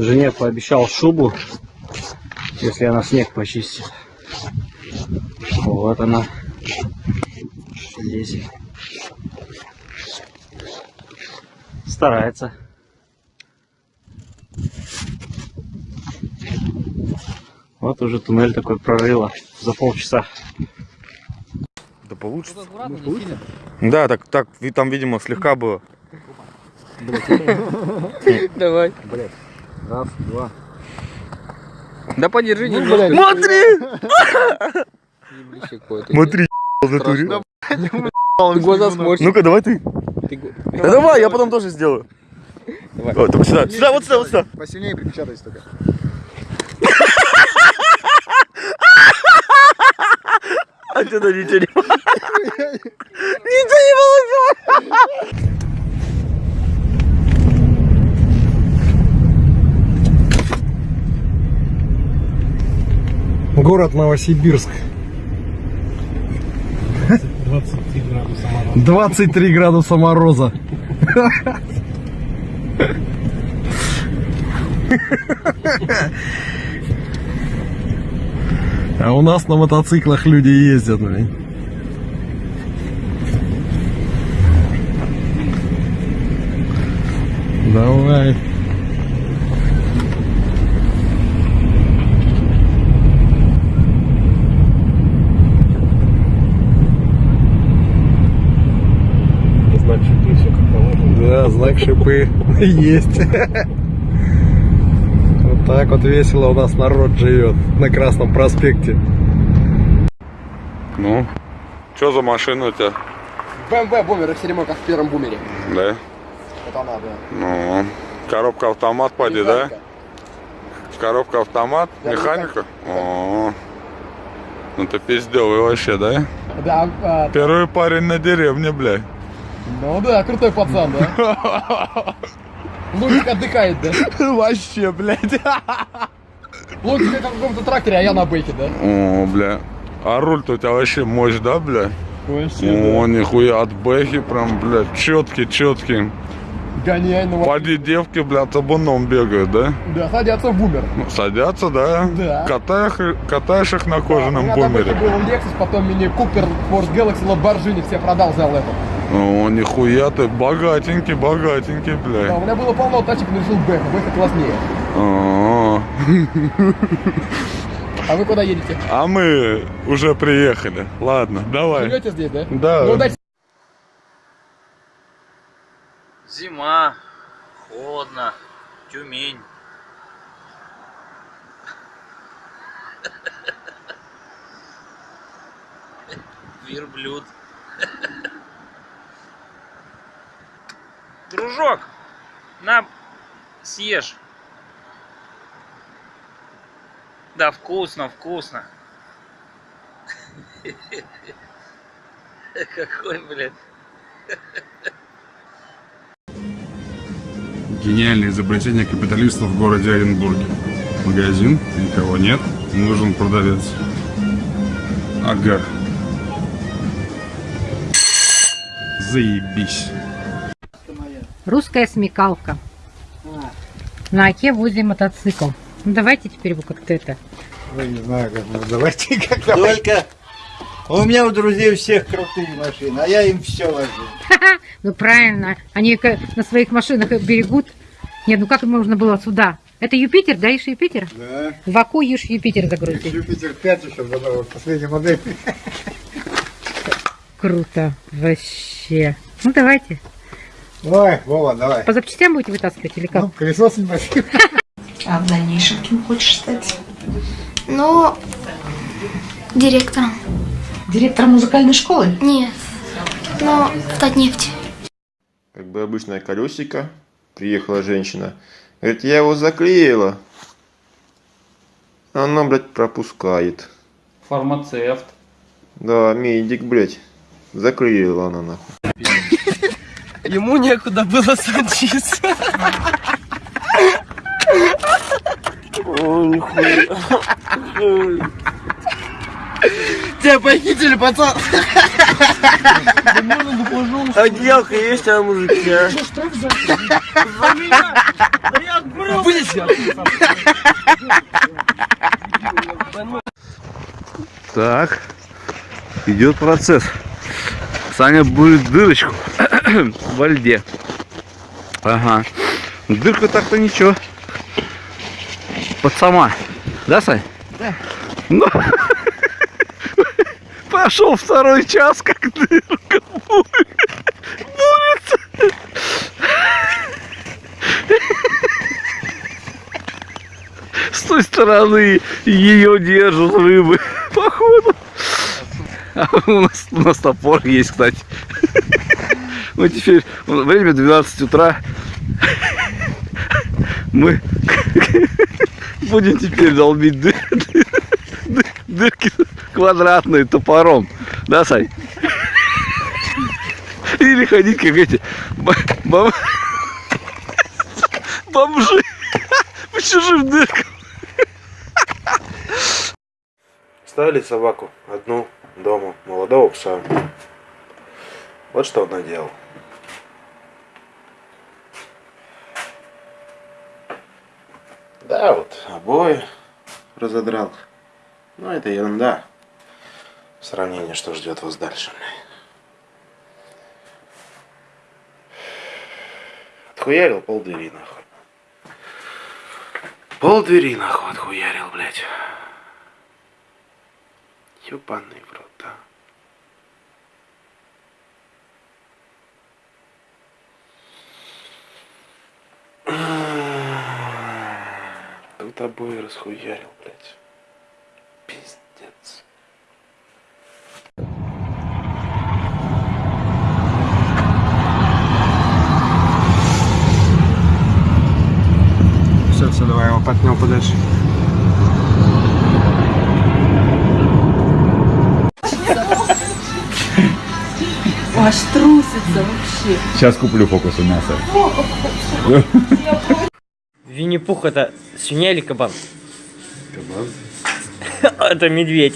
Жене пообещал шубу, если она снег почистит. Вот она здесь. Старается. Вот уже туннель такой прорыла за полчаса. Да получится. Да, так, так, там, видимо, слегка было. Давай. Раз, два. Да подержи Ну, немножко. Смотри! Смотри, в натуре. Глаза. Ну-ка, давай ты. Да давай, я потом тоже сделаю. Давай. Вот, только сюда, сюда, вот сюда, вот сюда. Посильнее припечатайся только. А что-то ничего не Ничего не получилось. Город Новосибирск. 23 градуса мороза. А у нас на мотоциклах люди ездят, блин. Давай. Знак шипы, все как положено. Да, знак шипы есть. Вот так вот весело у нас народ живет на Красном проспекте. Ну, что за машина у тебя? БМВ бумер, экстремал, как в первом бумере. Да. Это она, да. Ну, коробка автомат, поди, да? Коробка автомат, Да, механика? О, ну ты пиздёвый вообще, да? Да, а, Первый парень на деревне, блядь. Ну да, крутой пацан, да? Лунтик отдыхает, да? Вообще, блядь. Лунтик как в каком-то тракторе, а я на бейке, да? О, бля. А руль-то у тебя вообще мощь, да, бля? Вообще, О, нихуя, от бэхи прям, блядь, четкий, четкий. Гоняй, ну Поди девки, бля, табуном бегают, да? Да, садятся в бумер. Ну, Садятся, да? Да. Катаешь, их- катаешь их на У кожаном меня там бумере. это был Lexus, потом мини Купер, Ford Galaxy, Lamborghini, все продал, взял это. О, нихуя ты, богатенький, богатенький, Да, бля. у меня было полно тачек, но решил Бэха, Бэха класснее. О, А вы куда едете? А мы уже приехали. Ладно, давай. Живете здесь, да? Да. Ну, удачи. Зима, холодно, Тюмень. Верблюд. Дружок, на, съешь. Да, вкусно, вкусно. Какой, блядь. Гениальное изобретение капиталистов в городе Оренбурге. Магазин, никого нет, нужен продавец. Ага. Заебись. Русская смекалка. На оке возле мотоцикл. Ну давайте теперь вы как-то это. Ну, не знаю, как мы. Давайте как Только у меня у друзей у всех крутые машины, а я им все вожу. Ну правильно. Они на своих машинах берегут. Нет, ну как можно было сюда? Это Юпитер, да, ишь Юпитер? Да. В Аку ишь Юпитер загрузить. Юпитер 5 еще задал, последняя модель. Круто. Вообще. Ну давайте. Ой, Вова, давай. По запчастям будете вытаскивать или как? Ну, колесо снимать. А в дальнейшем кем хочешь стать? Ну, директором. Директор музыкальной школы? Нет. Но в Татнефти. Как бы обычное колесико. Приехала женщина. Говорит, я его заклеила. Оно, блядь, пропускает. Фармацевт. Да, медик, блядь. Заклеила она нахуй. Ему некуда было садиться. Тебя похитили, пацан. Отделка есть, а мужики, а? Так, идет процесс. Саня будет дырочку во льде. Ага. Дырка так-то ничего. Под сама. Да, Сань? Да. Ну, пошел второй час, как дырка будет. Будет. С той стороны ее держат рыбы, походу. А у нас, у нас топор есть, кстати. Мы теперь, время 12 утра. Мы будем теперь долбить дыр- дыр- дырки квадратные топором. Да, Сань? Или ходить, как эти бо- бом- бомжи по чужим дыркам. Ставили собаку одну дома, молодого пса. Вот что он наделал. Да, вот обои разодрал. Но это ерунда. В сравнении, что ждет вас дальше. Отхуярил полдвери нахуй. Полдвери нахуй отхуярил, блядь. Ёбаный в Тут обои расхуярил, блядь. Пиздец. Все, все, давай его потнем подальше. Аж трусится вообще. Сейчас куплю фокус у мяса. Винни-Пух это свинья или кабан? Кабан. Это медведь.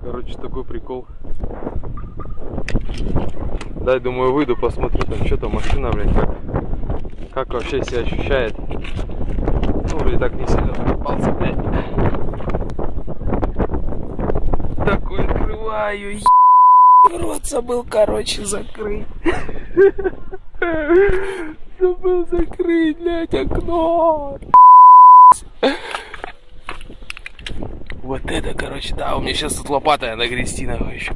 Короче, такой прикол. Дай, думаю, выйду, посмотрю, там что там машина, блядь, как, как вообще себя ощущает. Ну, вроде так не сильно закопался, блядь. Такой открываю, е... рот забыл, короче, закрыть. Забыл закрыть, блядь, окно. Вот это, короче, да, у меня сейчас тут лопата нагрести, нахуй, еще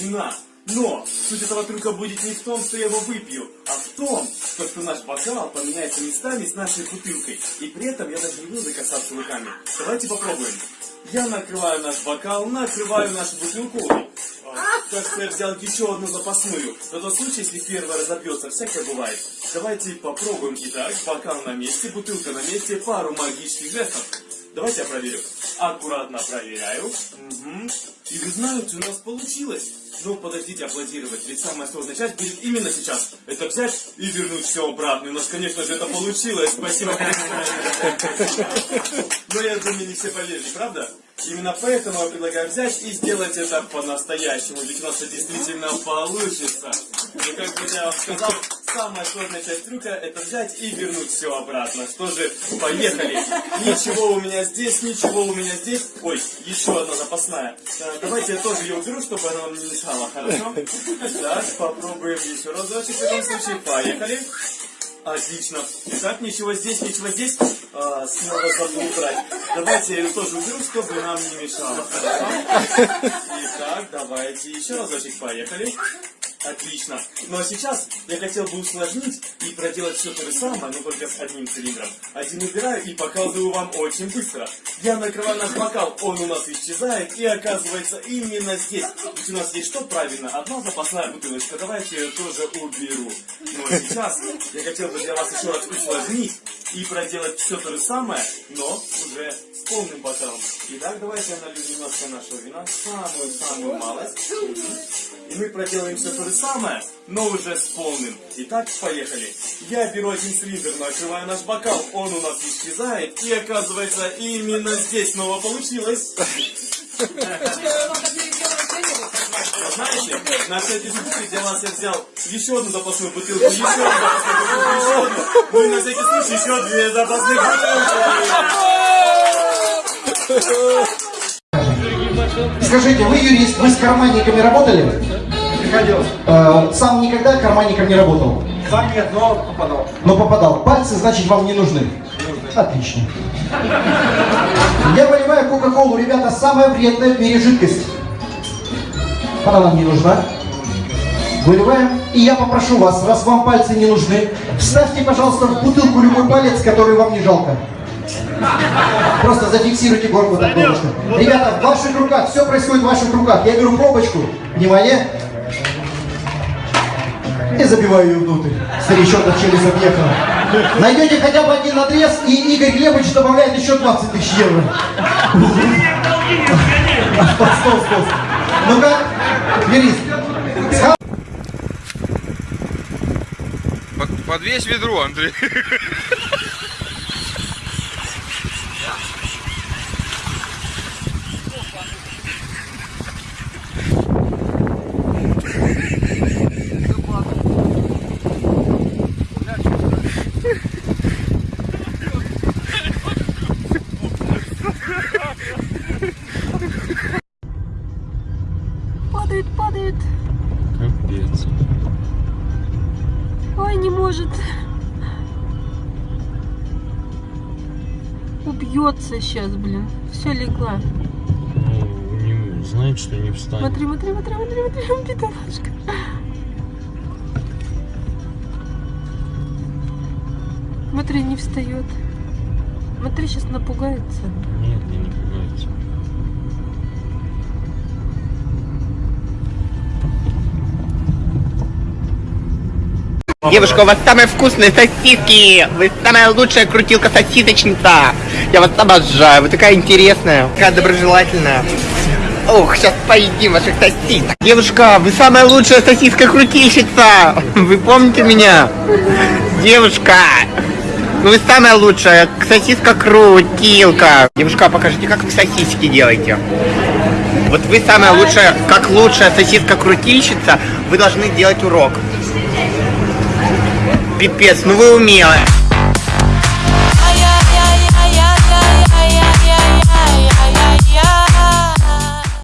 вина. Но суть этого трюка будет не в том, что я его выпью, а в том, что, что наш бокал поменяется местами с нашей бутылкой. И при этом я даже не буду докасаться руками. Давайте попробуем. Я накрываю наш бокал, накрываю нашу бутылку. Кажется, я взял еще одну запасную. На тот случай, если первая разобьется, всякое бывает. Давайте попробуем. Итак, бокал на месте, бутылка на месте, пару магических жестов. Давайте я проверю. Аккуратно проверяю. Мгм. И вы знаете, у нас получилось. Ну, подождите аплодировать, ведь самая сложная часть будет именно сейчас. Это взять и вернуть все обратно. И у нас, конечно же, это получилось. Спасибо. Но я думаю, не все поверили, правда? Именно поэтому я предлагаю взять и сделать это по-настоящему, ведь у нас это действительно получится. И как бы я сказал, самая сложная часть трюка это взять и вернуть все обратно. Что же, поехали. Ничего у меня здесь, ничего у меня здесь. Ой, еще одна запасная. А, Давайте я тоже ее уберу, чтобы она вам не мешала, хорошо? Так, попробуем еще разочек в этом случае. Поехали. Отлично. Итак, ничего здесь, ничего здесь. А, снова забыл убрать. Давайте я ее тоже уберу, чтобы нам не мешало. Хорошо? Итак, давайте еще разочек. Поехали. Отлично. Ну а сейчас я хотел бы усложнить и проделать все то же самое, но только с одним цилиндром. Один убираю и показываю вам очень быстро. Я накрываю наш бокал, он у нас исчезает и оказывается именно здесь. Ведь у нас есть что правильно? Одна запасная бутылочка. Давайте ее тоже уберу. Ну а сейчас я хотел бы для вас еще раз усложнить и проделать все то же самое, но уже полным бокалом. Итак, давайте я налью немножко нашего вина, самую-самую малость. И мы проделаем все то же самое, но уже с полным. Итак, поехали. Я беру один цилиндр, накрываю наш бокал, он у нас исчезает, и оказывается, именно здесь снова получилось. Знаете, на всякий случай для вас я взял еще одну запасную бутылку, еще одну запасную бутылку, еще одну. Ну и на всякий случай еще две запасных бутылки. Скажите, вы юрист, вы с карманниками работали? Приходилось. Э, сам никогда карманником не работал? Сам нет, но попадал. Но попадал. Пальцы, значит, вам не нужны? Отлично. Я выливаю Кока-Колу, ребята, самая вредная в мире жидкость. Она нам не нужна. Выливаем. И я попрошу вас, раз вам пальцы не нужны, вставьте, пожалуйста, в бутылку любой палец, который вам не жалко. Просто зафиксируйте горку так немножко. Ребята, в ваших руках, все происходит в ваших руках. Я беру пробочку. Внимание. И забиваю ее внутрь. Старичок от челюсть объехал. Найдете хотя бы один надрез, и Игорь Глебович добавляет еще 20 тысяч евро. Ну-ка, юрист. Под, подвесь ведро, Андрей. Падает, падает. Капец. Ой, не может. Убьется сейчас, блин. Все легла. Ну, не, знает, что не встанет. Смотри, смотри, смотри, смотри, смотри, бедолашка. Смотри, не встает. Смотри, сейчас напугается. Нет, не напугается. Девушка, у вас самые вкусные сосиски! Вы самая лучшая крутилка-сосисочница! Я вас обожаю, вы такая интересная, такая доброжелательная. Ох, сейчас поедим ваших сосисок. Девушка, вы самая лучшая сосиска-крутильщица! Вы помните меня? Девушка, ну вы самая лучшая сосиска-крутилка. Девушка, покажите, как вы сосиски делаете. Вот вы самая лучшая, как лучшая сосиска-крутильщица, вы должны делать урок. Пипец, ну вы умелая.